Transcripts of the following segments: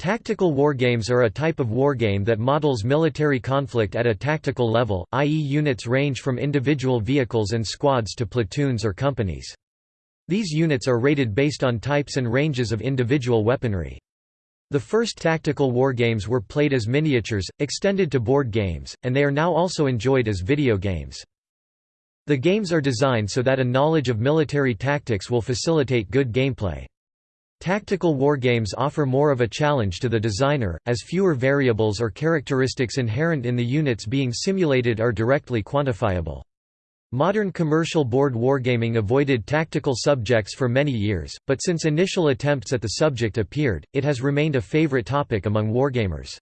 Tactical wargames are a type of wargame that models military conflict at a tactical level, i.e. units range from individual vehicles and squads to platoons or companies. These units are rated based on types and ranges of individual weaponry. The first tactical wargames were played as miniatures, extended to board games, and they are now also enjoyed as video games. The games are designed so that a knowledge of military tactics will facilitate good gameplay. Tactical wargames offer more of a challenge to the designer, as fewer variables or characteristics inherent in the units being simulated are directly quantifiable. Modern commercial board wargaming avoided tactical subjects for many years, but since initial attempts at the subject appeared, it has remained a favorite topic among wargamers.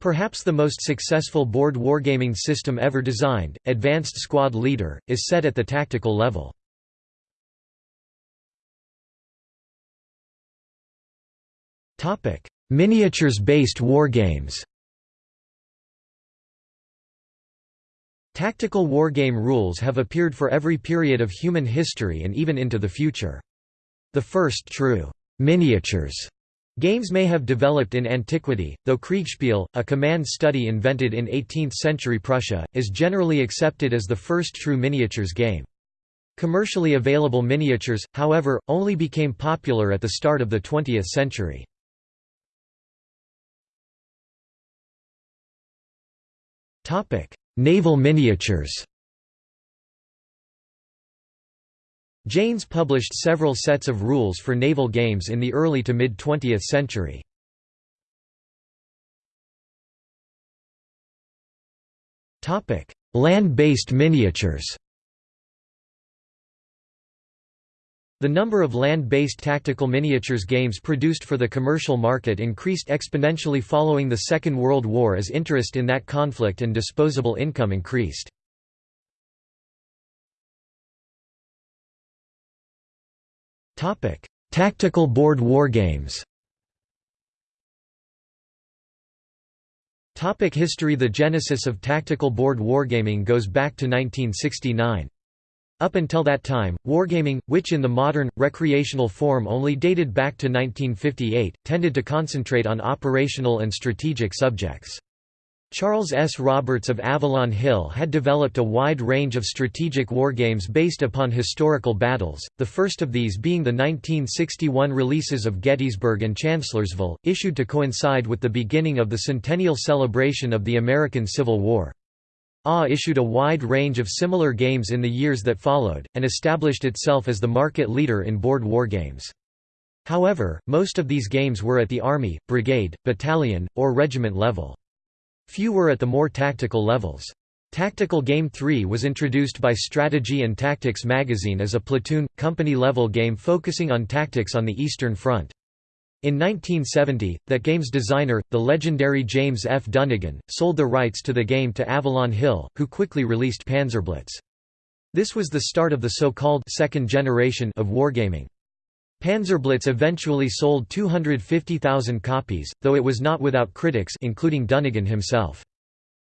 Perhaps the most successful board wargaming system ever designed, Advanced Squad Leader, is set at the tactical level. Miniatures-based wargames Tactical wargame rules have appeared for every period of human history and even into the future. The first true miniatures games may have developed in antiquity, though Kriegspiel, a command study invented in 18th-century Prussia, is generally accepted as the first true miniatures game. Commercially available miniatures, however, only became popular at the start of the 20th century. Naval miniatures Janes published several sets of rules for naval games in the early to mid-20th century. Land-based miniatures The number of land-based tactical miniatures games produced for the commercial market increased exponentially following the Second World War as interest in that conflict and disposable income increased. Tactical board wargames History The genesis of tactical board wargaming goes back to 1969. Up until that time, wargaming, which in the modern, recreational form only dated back to 1958, tended to concentrate on operational and strategic subjects. Charles S. Roberts of Avalon Hill had developed a wide range of strategic wargames based upon historical battles, the first of these being the 1961 releases of Gettysburg and Chancellorsville, issued to coincide with the beginning of the centennial celebration of the American Civil War. AH issued a wide range of similar games in the years that followed, and established itself as the market leader in board wargames. However, most of these games were at the army, brigade, battalion, or regiment level. Few were at the more tactical levels. Tactical Game 3 was introduced by Strategy and Tactics magazine as a platoon, company-level game focusing on tactics on the Eastern Front. In 1970, that game's designer, the legendary James F. Dunnigan, sold the rights to the game to Avalon Hill, who quickly released Panzerblitz. This was the start of the so-called second generation of wargaming. Panzerblitz eventually sold 250,000 copies, though it was not without critics including Dunnigan himself.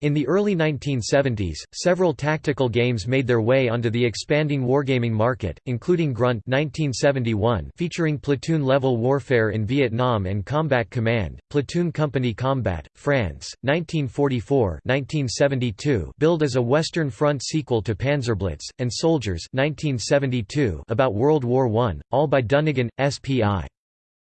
In the early 1970s, several tactical games made their way onto the expanding wargaming market, including Grunt 1971 featuring platoon-level warfare in Vietnam and Combat Command, Platoon Company Combat, France, 1944 1972 billed as a Western Front sequel to Panzerblitz, and Soldiers 1972 about World War I, all by Dunnigan, SPI.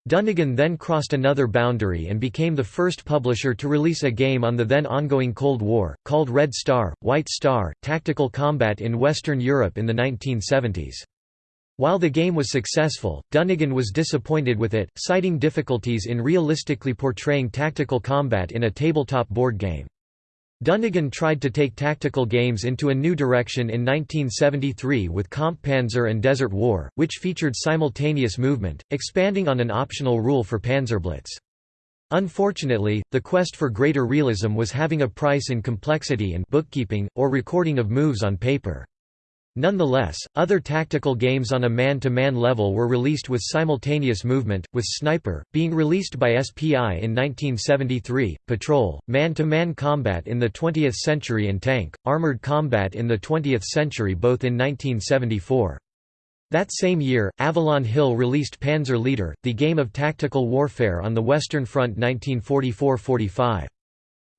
Dunnigan then crossed another boundary and became the first publisher to release a game on the then ongoing Cold War, called Red Star, White Star, Tactical Combat in Western Europe in the 1970s. While the game was successful, Dunnigan was disappointed with it, citing difficulties in realistically portraying tactical combat in a tabletop board game. Dunnigan tried to take tactical games into a new direction in 1973 with Kampfpanzer and Desert War, which featured simultaneous movement, expanding on an optional rule for Panzerblitz. Unfortunately, the quest for greater realism was having a price in complexity and bookkeeping, or recording of moves on paper. Nonetheless, other tactical games on a man-to-man -man level were released with simultaneous movement, with Sniper, being released by SPI in 1973, Patrol, man-to-man -man combat in the 20th century and Tank, armored combat in the 20th century both in 1974. That same year, Avalon Hill released Panzer Leader, the game of tactical warfare on the Western Front 1944–45.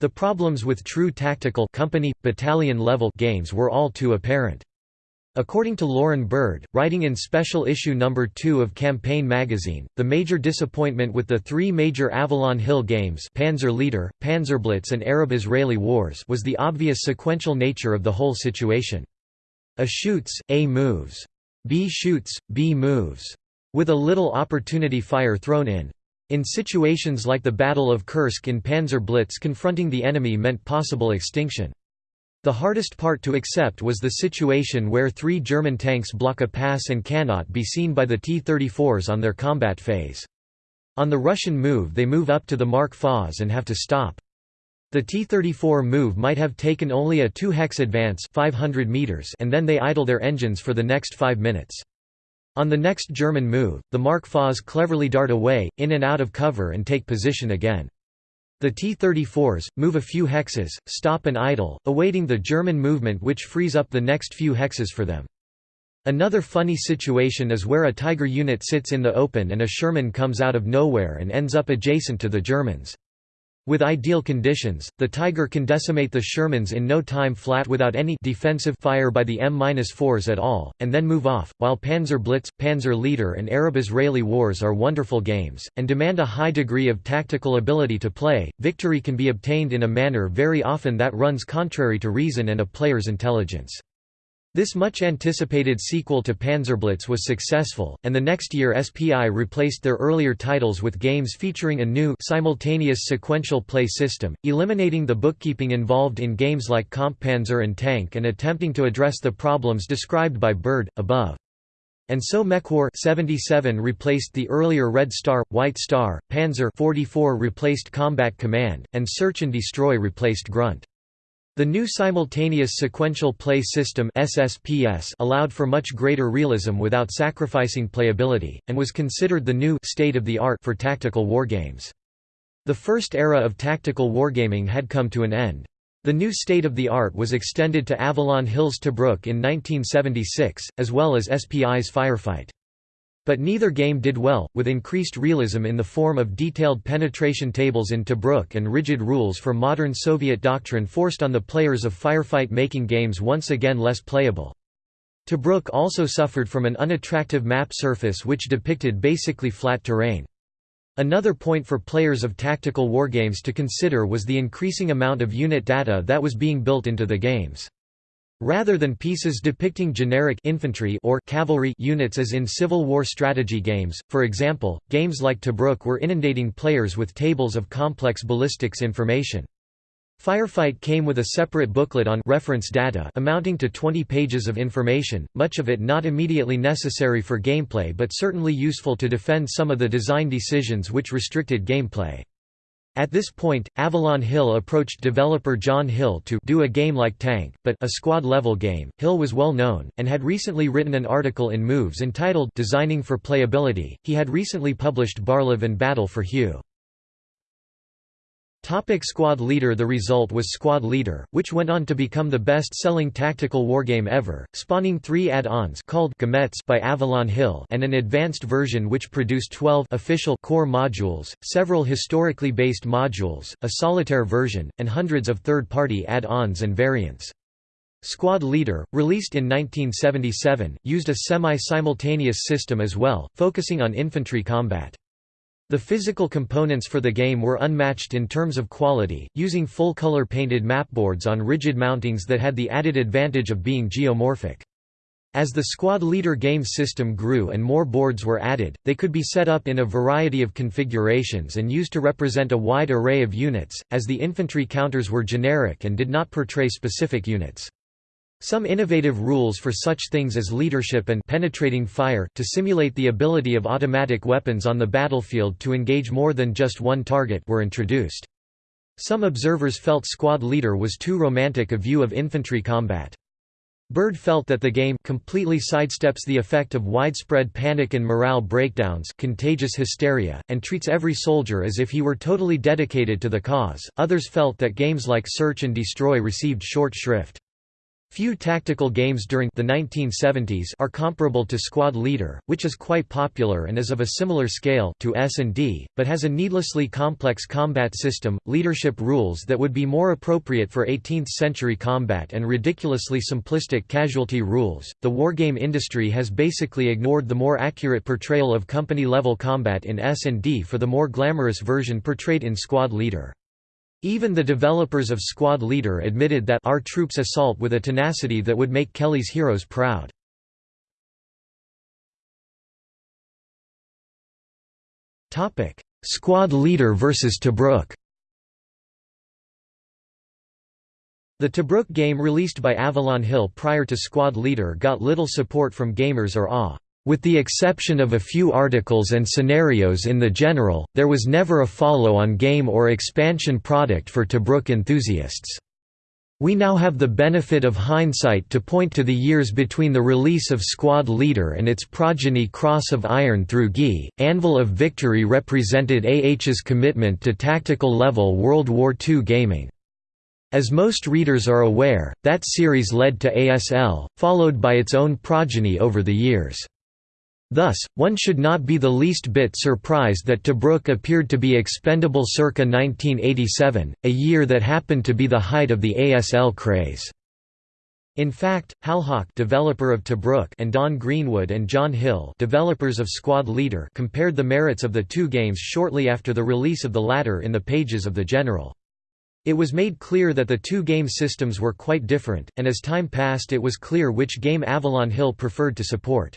The problems with true tactical company, battalion level games were all too apparent. According to Lorrin Bird, writing in special issue number 2 of Campaign magazine, the major disappointment with the three major Avalon Hill games Panzer Leader, Panzerblitz and Arab-Israeli Wars was the obvious sequential nature of the whole situation. A shoots, A moves. B shoots, B moves. With a little opportunity fire thrown in. In situations like the Battle of Kursk in Panzer Blitz confronting the enemy meant possible extinction. The hardest part to accept was the situation where three German tanks block a pass and cannot be seen by the T-34s on their combat phase. On the Russian move they move up to the Mark FAS and have to stop. The T-34 move might have taken only a 2-hex advance 500 meters and then they idle their engines for the next 5 minutes. On the next German move, the Mark FAS cleverly dart away, in and out of cover and take position again. The T-34s, move a few hexes, stop and idle, awaiting the German movement which frees up the next few hexes for them. Another funny situation is where a Tiger unit sits in the open and a Sherman comes out of nowhere and ends up adjacent to the Germans. With ideal conditions, the Tiger can decimate the Shermans in no time flat without any defensive fire by the M-4s at all, and then move off, while Panzer Blitz, Panzer Leader and Arab-Israeli wars are wonderful games, and demand a high degree of tactical ability to play, victory can be obtained in a manner very often that runs contrary to reason and a player's intelligence. This much-anticipated sequel to Panzerblitz was successful, and the next year SPI replaced their earlier titles with games featuring a new simultaneous sequential play system, eliminating the bookkeeping involved in games like Kampfpanzer and Tank and attempting to address the problems described by Bird, above. And so Mechwar 77 replaced the earlier Red Star, White Star, Panzer 44 replaced Combat Command, and Search and Destroy replaced Grunt. The new simultaneous sequential play system SSPS allowed for much greater realism without sacrificing playability, and was considered the new state-of-the-art for tactical wargames. The first era of tactical wargaming had come to an end. The new state-of-the-art was extended to Avalon Hill's Tobruk in 1976, as well as SPI's Firefight. But neither game did well, with increased realism in the form of detailed penetration tables in Tobruk and rigid rules for modern Soviet doctrine forced on the players of firefight making games once again less playable. Tobruk also suffered from an unattractive map surface which depicted basically flat terrain. Another point for players of tactical wargames to consider was the increasing amount of unit data that was being built into the games. Rather than pieces depicting generic infantry or cavalry units as in Civil War strategy games, for example, games like Tobruk were inundating players with tables of complex ballistics information. Firefight came with a separate booklet on reference data amounting to 20 pages of information, much of it not immediately necessary for gameplay but certainly useful to defend some of the design decisions which restricted gameplay. At this point, Avalon Hill approached developer John Hill to do a game like Tank, but a squad-level game. Hill was well known, and had recently written an article in Moves entitled Designing for Playability. He had recently published Barlev and Battle for Hue. Topic Squad Leader The result was Squad Leader, which went on to become the best-selling tactical wargame ever, spawning three add-ons called gamettes by Avalon Hill and an advanced version which produced 12 official core modules, several historically based modules, a solitaire version, and hundreds of third-party add-ons and variants. Squad Leader, released in 1977, used a semi-simultaneous system as well, focusing on infantry combat. The physical components for the game were unmatched in terms of quality, using full-color painted mapboards on rigid mountings that had the added advantage of being geomorphic. As the squad leader game system grew and more boards were added, they could be set up in a variety of configurations and used to represent a wide array of units, as the infantry counters were generic and did not portray specific units. Some innovative rules for such things as leadership and penetrating fire to simulate the ability of automatic weapons on the battlefield to engage more than just one target were introduced. Some observers felt Squad Leader was too romantic a view of infantry combat. Bird felt that the game completely sidesteps the effect of widespread panic and morale breakdowns contagious hysteria, and treats every soldier as if he were totally dedicated to the cause. Others felt that games like Search and Destroy received short shrift. Few tactical games during the 1970s are comparable to Squad Leader, which is quite popular and is of a similar scale to S&D, but has a needlessly complex combat system, leadership rules that would be more appropriate for 18th-century combat and ridiculously simplistic casualty rules. The wargame industry has basically ignored the more accurate portrayal of company-level combat in S&D for the more glamorous version portrayed in Squad Leader. Even the developers of Squad Leader admitted that our troops assault with a tenacity that would make Kelly's heroes proud. Squad Leader vs Tobruk The Tobruk game released by Avalon Hill prior to Squad Leader got little support from gamers or AW. With the exception of a few articles and scenarios in the general, there was never a follow-on game or expansion product for Tobruk enthusiasts. We now have the benefit of hindsight to point to the years between the release of Squad Leader and its progeny Cross of Iron through GI. Anvil of Victory represented AH's commitment to tactical-level World War II gaming. As most readers are aware, that series led to ASL, followed by its own progeny over the years. Thus, one should not be the least bit surprised that Tobruk appeared to be expendable circa 1987, a year that happened to be the height of the ASL craze. In fact, Hal Halhawk developer of Tobruk and Don Greenwood and John Hill developers of Squad Leader compared the merits of the two games shortly after the release of the latter in the pages of the General. It was made clear that the two game systems were quite different, and as time passed it was clear which game Avalon Hill preferred to support.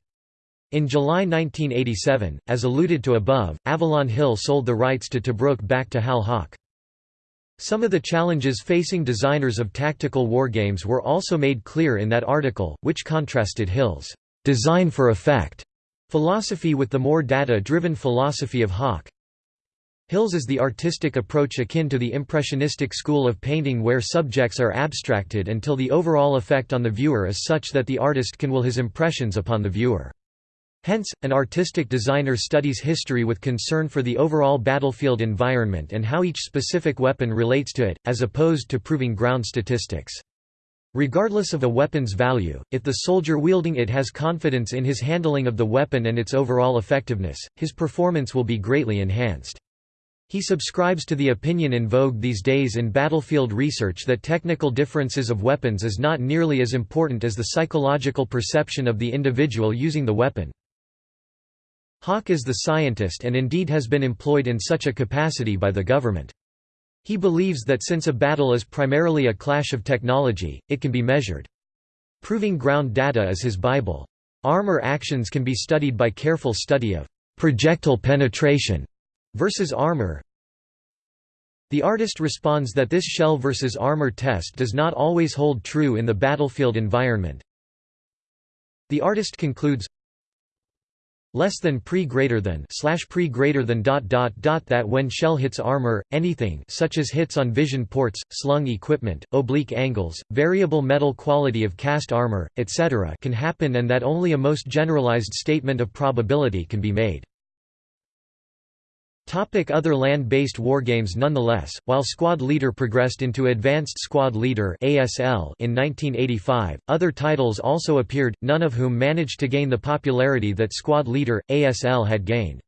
In July 1987, as alluded to above, Avalon Hill sold the rights to Tobruk back to Hal Hock. Some of the challenges facing designers of tactical wargames were also made clear in that article, which contrasted Hill's design for effect philosophy with the more data-driven philosophy of Hock. Hill's is the artistic approach akin to the impressionistic school of painting where subjects are abstracted until the overall effect on the viewer is such that the artist can will his impressions upon the viewer. Hence, an artistic designer studies history with concern for the overall battlefield environment and how each specific weapon relates to it, as opposed to proving ground statistics. Regardless of a weapon's value, if the soldier wielding it has confidence in his handling of the weapon and its overall effectiveness, his performance will be greatly enhanced. He subscribes to the opinion in vogue these days in battlefield research that technical differences of weapons is not nearly as important as the psychological perception of the individual using the weapon. Hock is the scientist and indeed has been employed in such a capacity by the government. He believes that since a battle is primarily a clash of technology, it can be measured. Proving ground data is his Bible. Armor actions can be studied by careful study of projectile penetration versus armor. The artist responds that this shell versus armor test does not always hold true in the battlefield environment. The artist concludes, less than pre greater than slash pre greater than dot dot dot that when shell hits armor anything such as hits on vision ports slung equipment oblique angles variable metal quality of cast armor etc can happen and that only a most generalized statement of probability can be made other land-based wargames Nonetheless, while Squad Leader progressed into Advanced Squad Leader in 1985, other titles also appeared, none of whom managed to gain the popularity that Squad Leader, ASL had gained.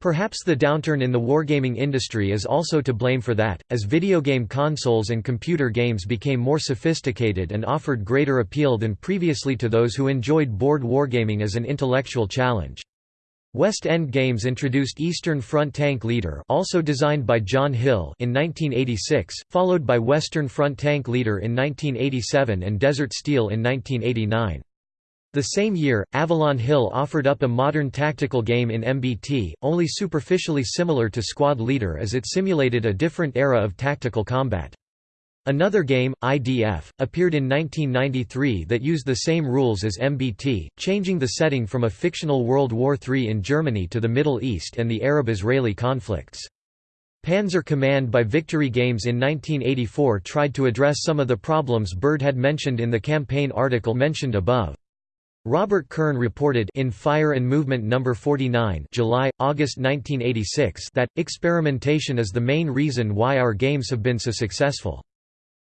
Perhaps the downturn in the wargaming industry is also to blame for that, as video game consoles and computer games became more sophisticated and offered greater appeal than previously to those who enjoyed board wargaming as an intellectual challenge. West End Games introduced Eastern Front Tank Leader also designed by John Hill in 1986, followed by Western Front Tank Leader in 1987 and Desert Steel in 1989. The same year, Avalon Hill offered up a modern tactical game in MBT, only superficially similar to Squad Leader as it simulated a different era of tactical combat. Another game, IDF, appeared in 1993 that used the same rules as MBT, changing the setting from a fictional World War III in Germany to the Middle East and the Arab-Israeli conflicts. Panzer Command by Victory Games in 1984 tried to address some of the problems Bird had mentioned in the campaign article mentioned above. Robert Kern reported in Fire and Movement No. 49 July, August 1986 that, experimentation is the main reason why our games have been so successful.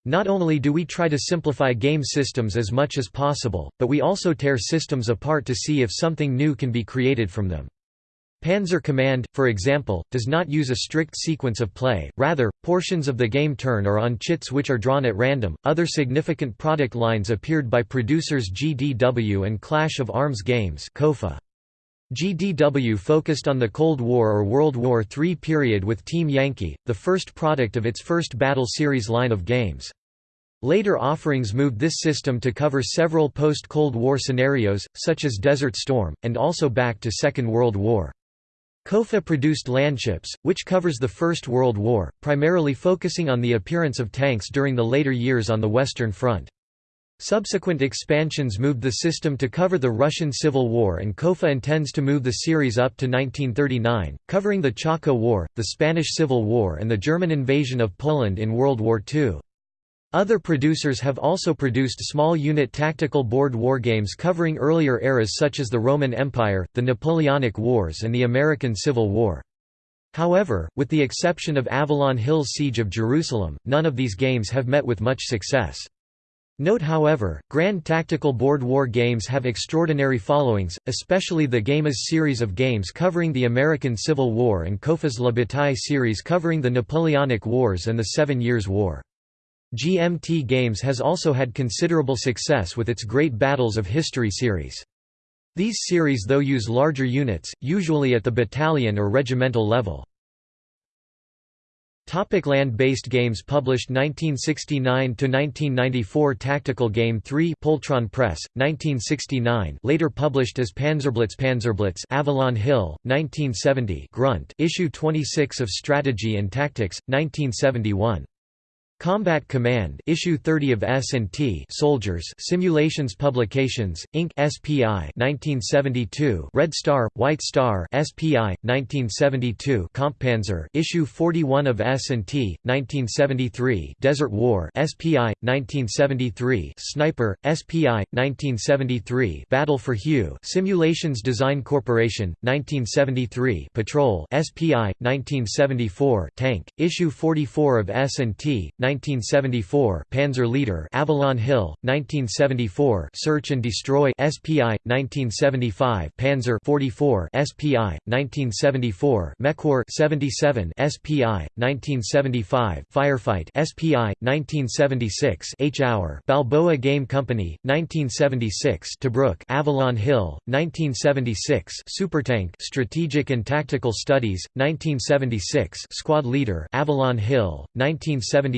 Not only do we try to simplify game systems as much as possible, but we also tear systems apart to see if something new can be created from them. Panzer Command, for example, does not use a strict sequence of play, rather, portions of the game turn are on chits which are drawn at random. Other significant product lines appeared by producers GDW and Clash of Arms Games. KOFA. GDW focused on the Cold War or World War III period with Team Yankee, the first product of its first Battle Series line of games. Later offerings moved this system to cover several post-Cold War scenarios, such as Desert Storm, and also back to Second World War. KOFA produced Landships, which covers the First World War, primarily focusing on the appearance of tanks during the later years on the Western Front. Subsequent expansions moved the system to cover the Russian Civil War and KOFA intends to move the series up to 1939, covering the Chaco War, the Spanish Civil War and the German invasion of Poland in World War II. Other producers have also produced small unit tactical board wargames covering earlier eras such as the Roman Empire, the Napoleonic Wars and the American Civil War. However, with the exception of Avalon Hill's Siege of Jerusalem, none of these games have met with much success. Note however, Grand Tactical Board War games have extraordinary followings, especially the Games series of games covering the American Civil War and KOFA's La Bataille series covering the Napoleonic Wars and the Seven Years' War. GMT Games has also had considerable success with its Great Battles of History series. These series though use larger units, usually at the battalion or regimental level. Topic Land-based games Published 1969–1994 Tactical Game 3 Poultron Press, 1969 later published as Panzerblitz Panzerblitz Avalon Hill, 1970 Grunt issue 26 of Strategy and Tactics, 1971 Combat Command Issue 30 of S&T Soldiers Simulations Publications, Inc. SPI 1972 Red Star, White Star SPI, 1972 Kampfpanzer Issue 41 of S&T, 1973 Desert War SPI, 1973 Sniper, SPI, 1973 Battle for Hue Simulations Design Corporation, 1973 Patrol SPI, 1974 Tank, Issue 44 of S&T, 1974 Panzer Leader Avalon Hill 1974 Search and Destroy SPI 1975 Panzer 44 SPI 1974 Mechwar 77 SPI 1975 Firefight SPI 1976 H-Hour Balboa Game Company 1976 Tobruk Avalon Hill 1976 Supertank Strategic and Tactical Studies 1976 Squad Leader Avalon Hill 1977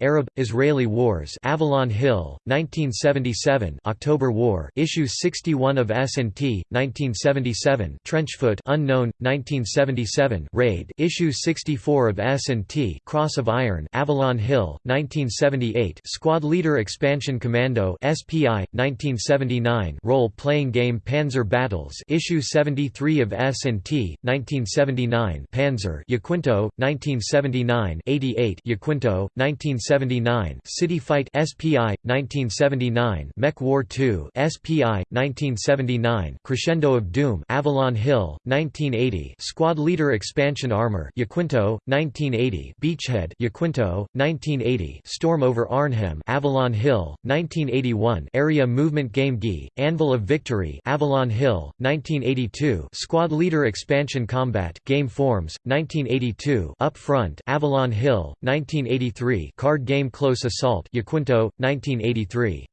Arab-Israeli Wars Avalon Hill, 1977 October War Issue 61 of S&T, 1977 Trenchfoot Unknown, 1977 Raid Issue 64 of S&T Cross of Iron Avalon Hill, 1978 Squad Leader Expansion Commando SPI, 1979 Role-playing game Panzer Battles Issue 73 of S&T, 1979 Panzer Yaquinto, 1979 88 Yaquinto, 1979 City Fight SPI 1979 Mech War 2 SPI 1979 Crescendo of Doom Avalon Hill 1980 Squad Leader Expansion Armor Yaquinto 1980 Beachhead Yaquinto 1980 Storm over Arnhem Avalon Hill 1981 Area Movement Game GI Anvil of Victory Avalon Hill 1982 Squad Leader Expansion Combat Game Forms 1982 Up Front Avalon Hill 1983 Card Game Close Assault Yaquinto, 1983.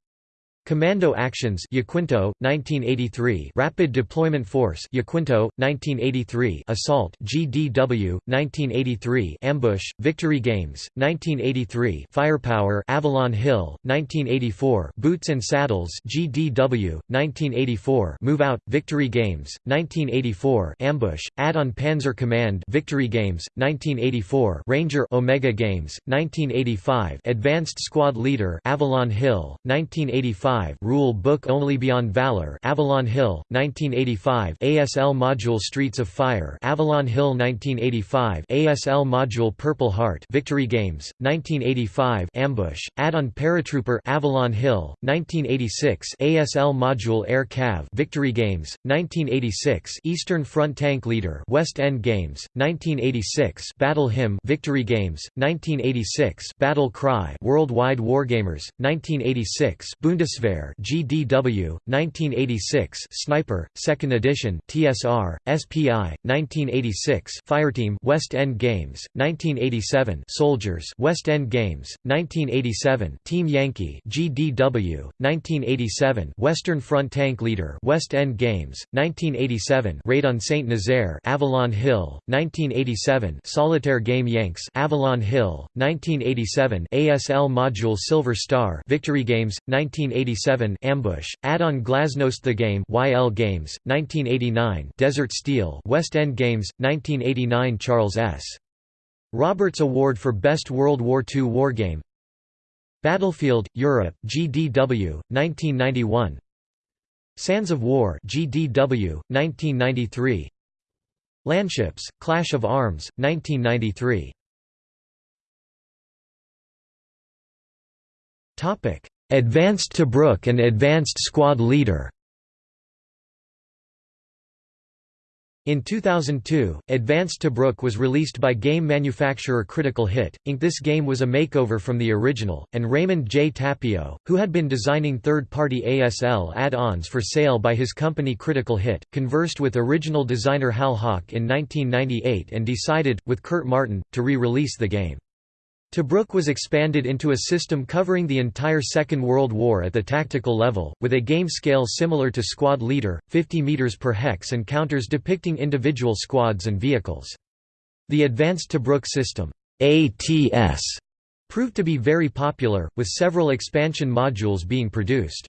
Commando Actions Yaquinto, 1983 Rapid Deployment Force Yaquinto, 1983 Assault GDW, 1983 Ambush, Victory Games, 1983 Firepower Avalon Hill, 1984 Boots and Saddles GDW, 1984 Move Out, Victory Games, 1984 Ambush, Add-on Panzer Command Victory Games, 1984 Ranger Omega Games, 1985 Advanced Squad Leader Avalon Hill, 1985 1985 Rule Book Only Beyond Valor Avalon Hill 1985 ASL Module Streets of Fire Avalon Hill 1985 ASL Module Purple Heart Victory Games 1985 Ambush Add-on Paratrooper Avalon Hill 1986 ASL Module Air Cav Victory Games 1986 Eastern Front Tank Leader West End Games 1986 Battle Hymn Victory Games 1986 Battle Cry Worldwide Wargamers 1986 Bundeswehr GDW 1986 Sniper 2nd edition TSR SPI 1986 Fireteam West End Games 1987 Soldiers West End Games 1987 Team Yankee GDW 1987 Western Front Tank Leader West End Games 1987 Raid on Saint Nazaire Avalon Hill 1987 Solitaire Game Yanks Avalon Hill 1987 ASL Module Silver Star Victory Games 1987 Ambush Add-on Glasnost the Game YL Games 1989 Desert Steel West End Games 1989 Charles S. Roberts Award for Best World War II Wargame Battlefield Europe GDW 1991 Sands of War GDW 1993 Landships Clash of Arms 1993 Topic Advanced Tobruk and Advanced Squad Leader In 2002, Advanced Tobruk was released by game manufacturer Critical Hit, Inc. This game was a makeover from the original, and Raymond J. Tapio, who had been designing third-party ASL add-ons for sale by his company Critical Hit, conversed with original designer Hal Hock in 1998 and decided, with Kurt Martin, to re-release the game. Tobruk was expanded into a system covering the entire Second World War at the tactical level, with a game scale similar to Squad Leader, 50 meters per hex and counters depicting individual squads and vehicles. The Advanced Tobruk system ATS, proved to be very popular, with several expansion modules being produced.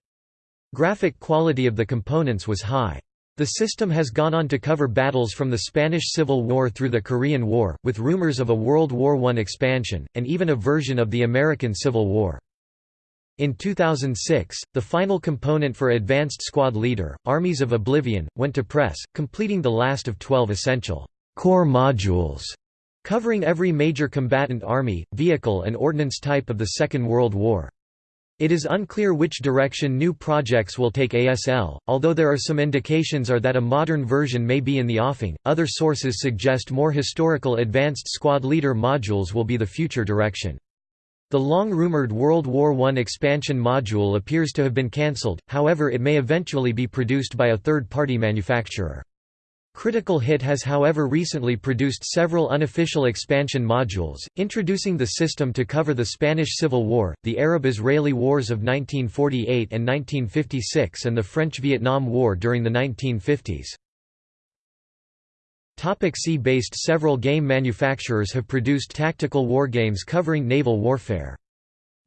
Graphic quality of the components was high. The system has gone on to cover battles from the Spanish Civil War through the Korean War, with rumors of a World War I expansion, and even a version of the American Civil War. In 2006, the final component for Advanced Squad Leader, Armies of Oblivion, went to press, completing the last of 12 essential core modules, covering every major combatant army, vehicle and ordnance type of the Second World War. It is unclear which direction new projects will take ASL, although there are some indications are that a modern version may be in the offing, other sources suggest more historical advanced squad leader modules will be the future direction. The long-rumored World War I expansion module appears to have been cancelled, however it may eventually be produced by a third-party manufacturer. Critical Hit has however recently produced several unofficial expansion modules, introducing the system to cover the Spanish Civil War, the Arab-Israeli Wars of 1948 and 1956 and the French-Vietnam War during the 1950s. Sea-based Several game manufacturers have produced tactical wargames covering naval warfare.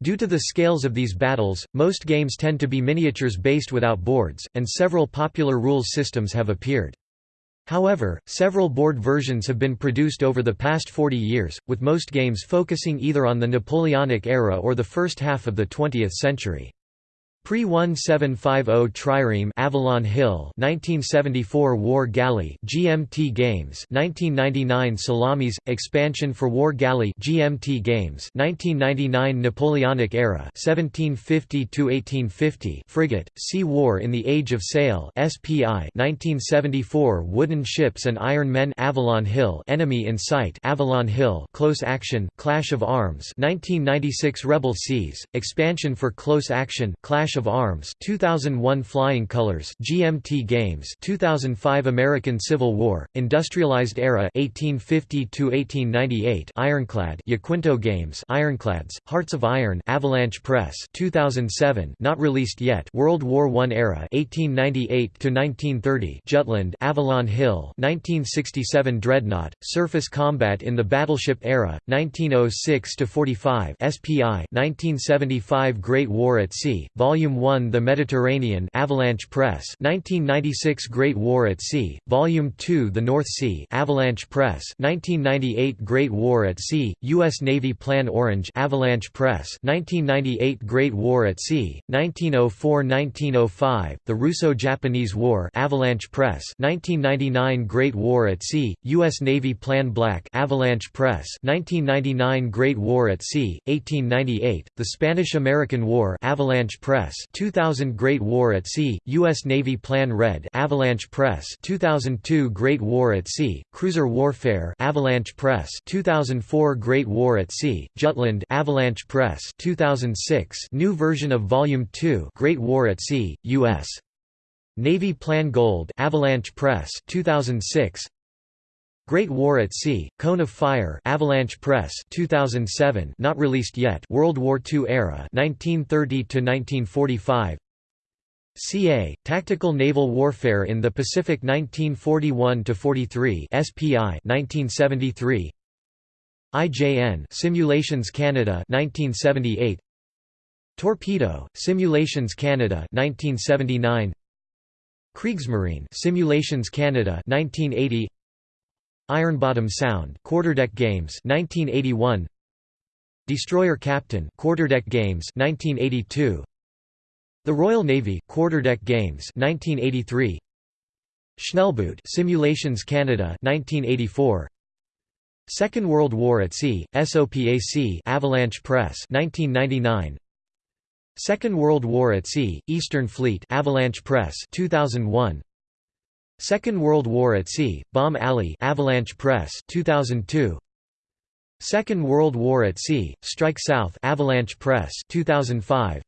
Due to the scales of these battles, most games tend to be miniatures based without boards, and several popular rules systems have appeared. However, several board versions have been produced over the past 40 years, with most games focusing either on the Napoleonic era or the first half of the 20th century. Pre-1750 Trireme Avalon Hill 1974 War Galley GMT Games 1999 Salamis Expansion for War Galley GMT Games 1999 Napoleonic Era 1750 to 1850 Frigate Sea War in the Age of Sail SPI 1974 Wooden Ships and Iron Men Avalon Hill Enemy in Sight Avalon Hill Close Action Clash of Arms 1996 Rebel Seas Expansion for Close Action Clash Clash of Arms 2001 Flying Colors GMT Games 2005 American Civil War Industrialized Era 1850 to 1898 Ironclad Yaquinto Games Ironclads Hearts of Iron Avalanche Press 2007 not released yet World War I Era 1898 to 1930 Jutland Avalon Hill 1967 Dreadnought Surface Combat in the Battleship Era 1906 to 45 SPI 1975 Great War at Sea Volume Volume 1 The Mediterranean Avalanche Press 1996 Great War at Sea, Volume 2 The North Sea Avalanche Press 1998 Great War at Sea, U.S. Navy Plan Orange Avalanche Press 1998 Great War at Sea, 1904–1905, The Russo-Japanese War Avalanche Press 1999 Great War at Sea, U.S. Navy Plan Black Avalanche Press 1999 Great War at Sea, 1898, The Spanish–American War Avalanche Press 2000 Great War at Sea, U.S. Navy Plan Red Avalanche Press 2002 Great War at Sea, Cruiser Warfare Avalanche Press 2004 Great War at Sea, Jutland Avalanche Press 2006 New version of Volume 2 Great War at Sea, U.S. Navy Plan Gold Avalanche Press 2006 Great War at Sea, Cone of Fire Avalanche Press 2007 not released yet World War II era 1930 to 1945. CA, Tactical Naval Warfare in the Pacific 1941 to 43 SPI 1973 IJN Simulations Canada 1978 Torpedo Simulations Canada 1979 Kriegsmarine Simulations Canada 1980 Ironbottom Sound Quarterdeck Games 1981 Destroyer Captain Quarterdeck Games 1982 The Royal Navy Quarterdeck Games 1983 Schnellboot Simulations Canada 1984 Second World War at Sea SOPAC Avalanche Press 1999 Second World War at Sea Eastern Fleet Avalanche Press 2001 Second World War at Sea, Bomb Alley Avalanche Press 2002 Second World War at Sea, Strike South Avalanche Press 2005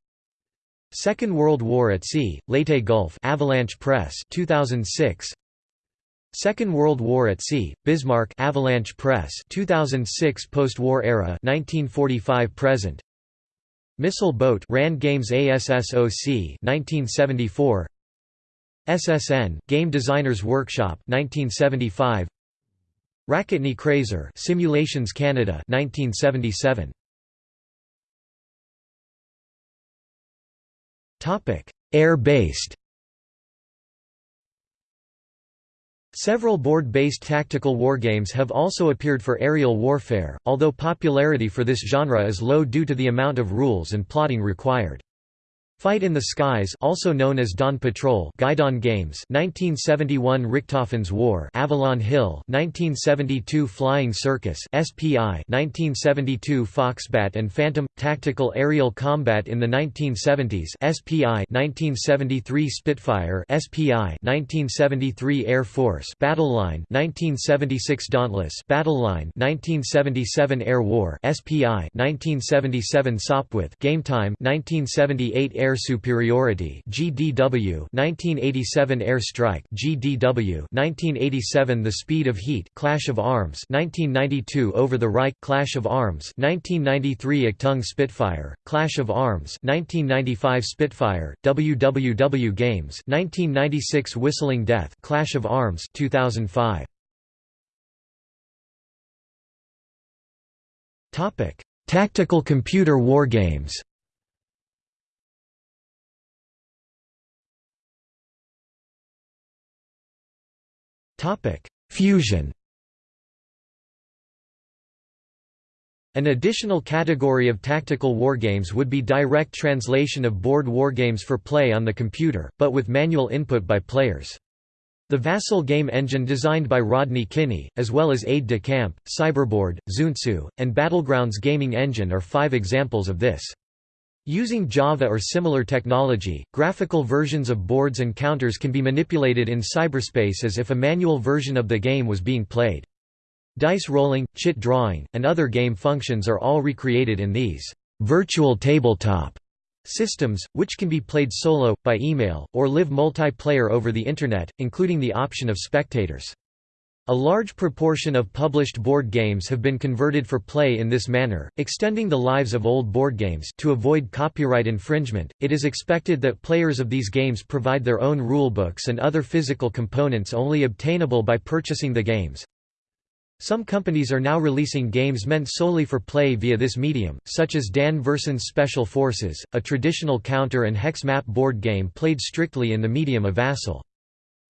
Second World War at Sea, Leyte Gulf Avalanche Press 2006 Second World War at Sea, Bismarck Avalanche Press 2006 Post-war era 1945 present. Missile Boat Rand Games ASSOC 1974 SSN Game Designers Workshop 1975 Raketny Kreyser Simulations Canada 1977 Topic Air-based. Several board-based tactical wargames have also appeared for aerial warfare, although popularity for this genre is low due to the amount of rules and plotting required. Fight in the Skies also known as Dawn Patrol Guidon Games 1971 Richthofen's War Avalon Hill 1972 Flying Circus SPI 1972 Foxbat and Phantom Tactical Aerial Combat in the 1970s SPI 1973 Spitfire SPI 1973 Air Force Battle Line 1976 Dauntless Battle Line 1977 Air War SPI 1977 Sopwith Game Time 1978 Air Air Superiority GDW 1987 Air Strike GDW 1987 The Speed of Heat Clash of Arms 1992 Over the Reich Clash of Arms 1993 Achtung Spitfire Clash of Arms 1995 Spitfire WWW Games 1996 Whistling Death Clash of Arms 2005 Topic Tactical computer wargames Fusion An additional category of tactical wargames would be direct translation of board wargames for play on the computer, but with manual input by players. The Vassal game engine designed by Rodney Kinney, as well as Aide de Camp, Cyberboard, Zuntzu, and Battlegrounds gaming engine are five examples of this. Using Java or similar technology, graphical versions of boards and counters can be manipulated in cyberspace as if a manual version of the game was being played. Dice rolling, chit drawing, and other game functions are all recreated in these virtual tabletop systems, which can be played solo, by email, or live multiplayer over the Internet, including the option of spectators. A large proportion of published board games have been converted for play in this manner, extending the lives of old board games to avoid copyright infringement. It is expected that players of these games provide their own rulebooks and other physical components only obtainable by purchasing the games. Some companies are now releasing games meant solely for play via this medium, such as Dan Verssen's Special Forces, a traditional counter and hex map board game played strictly in the medium of Vassal.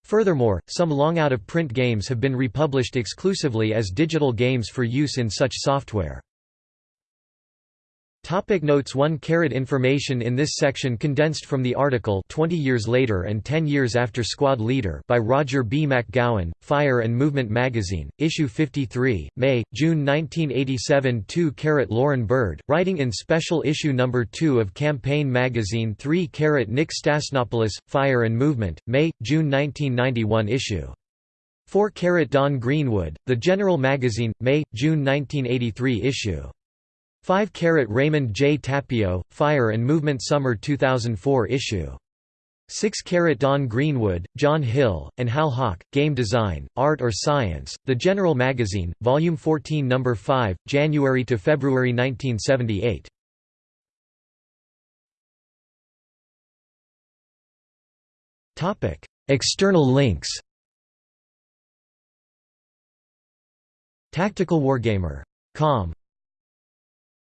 Furthermore, some long out-of-print games have been republished exclusively as digital games for use in such software. Topic notes. 1 carat Information in this section condensed from the article 20 years later and 10 years after Squad Leader by Rodger B. MacGowan, Fire and Movement Magazine, Issue 53, May, June 1987 2 carat Lorrin Bird, writing in Special Issue No. 2 of Campaign Magazine. 3 carat Nick Stasnopoulos, Fire and Movement, May, June 1991 issue. 4 carat Don Greenwood, The General Magazine, May, June 1983 issue 5 Carat Raymond J. Tapio, Fire and Movement Summer 2004 issue. 6 Carat Don Greenwood, John Hill, and Hal Hock, Game Design, Art or Science, The General Magazine, Volume 14 No. 5, January to February 1978. External links Tactical Wargamer. Com